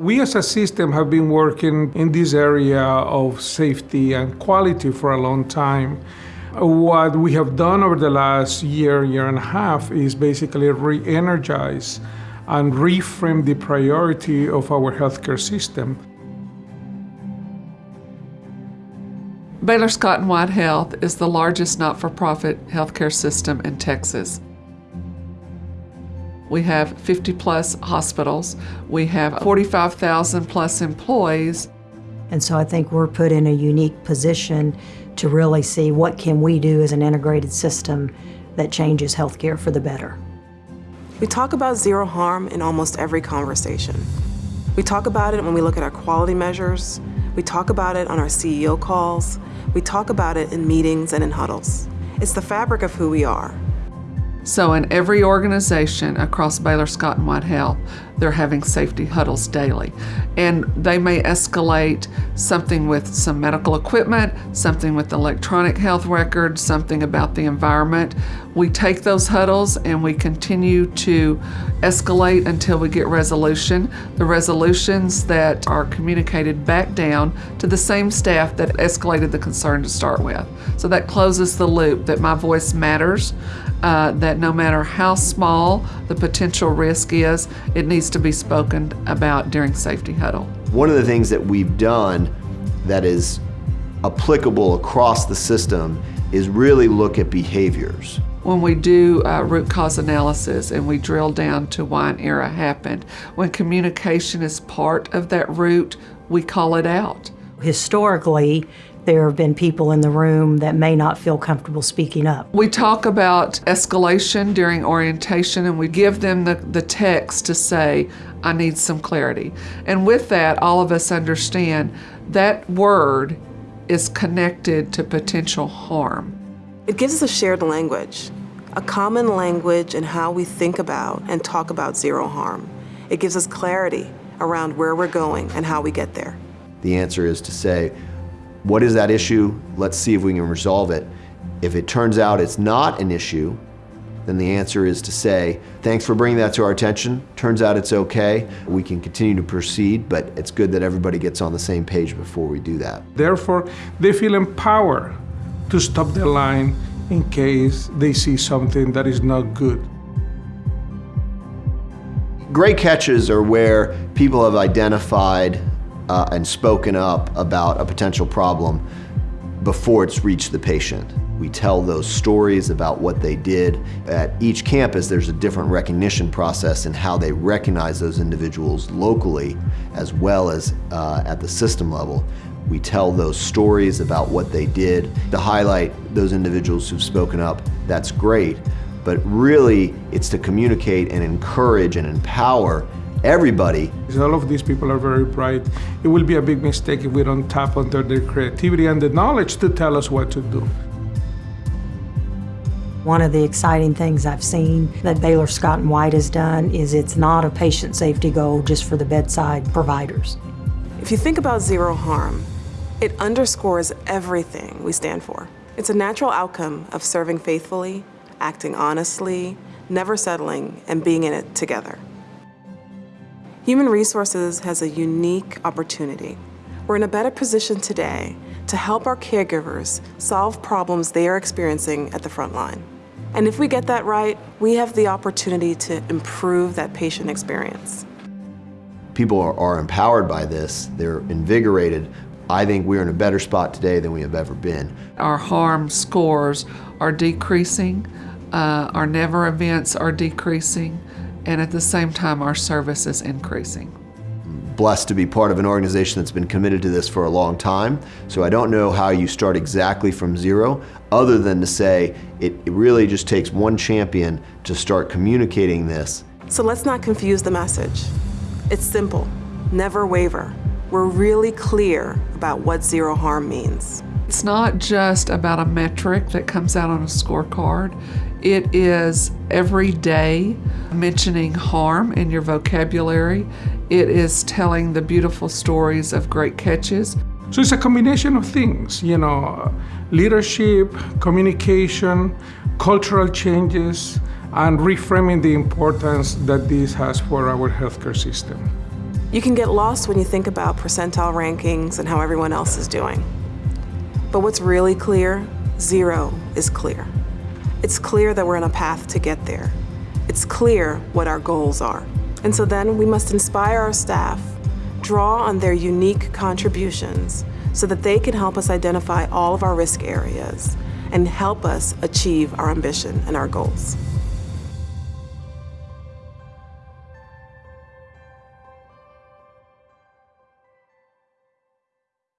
We as a system have been working in this area of safety and quality for a long time. What we have done over the last year, year and a half is basically re-energize and reframe the priority of our healthcare system. Baylor Scott and White Health is the largest not-for-profit healthcare system in Texas. We have 50 plus hospitals. We have 45,000 plus employees. And so I think we're put in a unique position to really see what can we do as an integrated system that changes healthcare for the better. We talk about zero harm in almost every conversation. We talk about it when we look at our quality measures. We talk about it on our CEO calls. We talk about it in meetings and in huddles. It's the fabric of who we are. So in every organization across Baylor Scott and White Health, they're having safety huddles daily. And they may escalate something with some medical equipment, something with electronic health records, something about the environment. We take those huddles and we continue to escalate until we get resolution. The resolutions that are communicated back down to the same staff that escalated the concern to start with. So that closes the loop that my voice matters uh, that no matter how small the potential risk is, it needs to be spoken about during safety huddle. One of the things that we've done that is applicable across the system is really look at behaviors. When we do uh, root cause analysis and we drill down to why an error happened, when communication is part of that root, we call it out. Historically, there have been people in the room that may not feel comfortable speaking up. We talk about escalation during orientation and we give them the, the text to say, I need some clarity. And with that, all of us understand that word is connected to potential harm. It gives us a shared language, a common language in how we think about and talk about zero harm. It gives us clarity around where we're going and how we get there. The answer is to say, what is that issue? Let's see if we can resolve it. If it turns out it's not an issue, then the answer is to say, thanks for bringing that to our attention. Turns out it's okay. We can continue to proceed, but it's good that everybody gets on the same page before we do that. Therefore, they feel empowered to stop the line in case they see something that is not good. Great catches are where people have identified uh, and spoken up about a potential problem before it's reached the patient. We tell those stories about what they did. At each campus, there's a different recognition process and how they recognize those individuals locally as well as uh, at the system level. We tell those stories about what they did to highlight those individuals who've spoken up. That's great, but really it's to communicate and encourage and empower everybody. All of these people are very bright. It will be a big mistake if we don't tap into their creativity and the knowledge to tell us what to do. One of the exciting things I've seen that Baylor Scott and White has done is it's not a patient safety goal just for the bedside providers. If you think about zero harm, it underscores everything we stand for. It's a natural outcome of serving faithfully, acting honestly, never settling, and being in it together. Human Resources has a unique opportunity. We're in a better position today to help our caregivers solve problems they are experiencing at the front line. And if we get that right, we have the opportunity to improve that patient experience. People are, are empowered by this, they're invigorated. I think we're in a better spot today than we have ever been. Our harm scores are decreasing, uh, our never events are decreasing, and at the same time our service is increasing. Blessed to be part of an organization that's been committed to this for a long time, so I don't know how you start exactly from zero, other than to say it really just takes one champion to start communicating this. So let's not confuse the message. It's simple, never waver. We're really clear about what zero harm means. It's not just about a metric that comes out on a scorecard. It is every day mentioning harm in your vocabulary. It is telling the beautiful stories of great catches. So it's a combination of things, you know, leadership, communication, cultural changes, and reframing the importance that this has for our healthcare system. You can get lost when you think about percentile rankings and how everyone else is doing. But what's really clear? Zero is clear. It's clear that we're on a path to get there. It's clear what our goals are. And so then we must inspire our staff, draw on their unique contributions so that they can help us identify all of our risk areas and help us achieve our ambition and our goals.